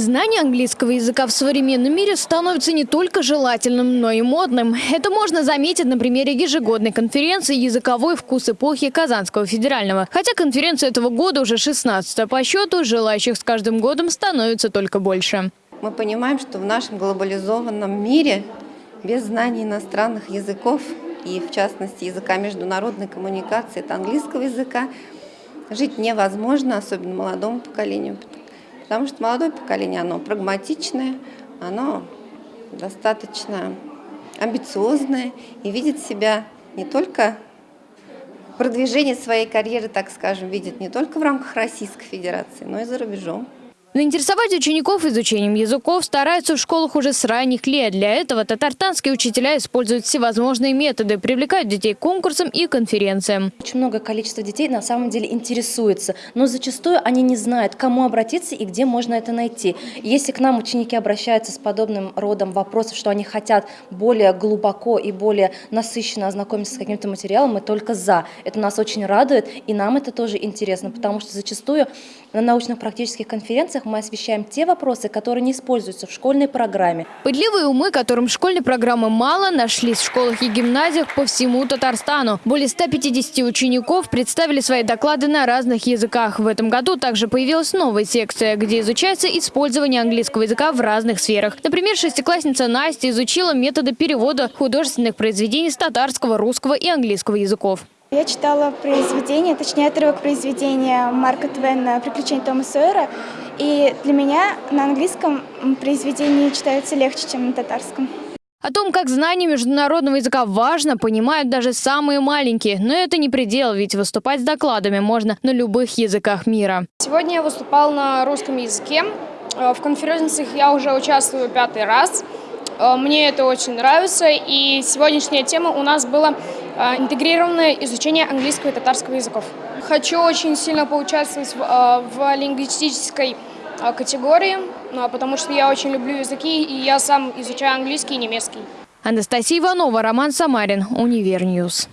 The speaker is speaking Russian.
Знание английского языка в современном мире становится не только желательным, но и модным. Это можно заметить на примере ежегодной конференции «Языковой вкус эпохи Казанского федерального». Хотя конференция этого года уже 16 по счету, желающих с каждым годом становится только больше. Мы понимаем, что в нашем глобализованном мире без знаний иностранных языков и, в частности, языка международной коммуникации, это английского языка, жить невозможно, особенно молодому поколению, Потому что молодое поколение, оно прагматичное, оно достаточно амбициозное и видит себя не только продвижение своей карьеры, так скажем, видит не только в рамках Российской Федерации, но и за рубежом. Заинтересовать учеников изучением языков стараются в школах уже с ранних лет. Для этого татарстанские учителя используют всевозможные методы, привлекают детей к конкурсам и конференциям. Очень много количества детей на самом деле интересуется, но зачастую они не знают, кому обратиться и где можно это найти. Если к нам ученики обращаются с подобным родом вопросов, что они хотят более глубоко и более насыщенно ознакомиться с каким-то материалом, мы только за. Это нас очень радует, и нам это тоже интересно, потому что зачастую на научно-практических конференциях мы освещаем те вопросы, которые не используются в школьной программе. Пытливые умы, которым школьной программы мало, нашлись в школах и гимназиях по всему Татарстану. Более 150 учеников представили свои доклады на разных языках. В этом году также появилась новая секция, где изучается использование английского языка в разных сферах. Например, шестиклассница Настя изучила методы перевода художественных произведений с татарского, русского и английского языков. Я читала произведение, точнее отрывок произведения Марка Твена «Приключения Тома Сойера». И для меня на английском произведение читается легче, чем на татарском. О том, как знание международного языка важно, понимают даже самые маленькие. Но это не предел, ведь выступать с докладами можно на любых языках мира. Сегодня я выступал на русском языке. Э, в конференциях я уже участвую пятый раз. Э, мне это очень нравится. И сегодняшняя тема у нас была интегрированное изучение английского и татарского языков. Хочу очень сильно поучаствовать в, э, в лингвистической категории, потому что я очень люблю языки, и я сам изучаю английский и немецкий. Анастасия Иванова, Роман Самарин, Универньюз.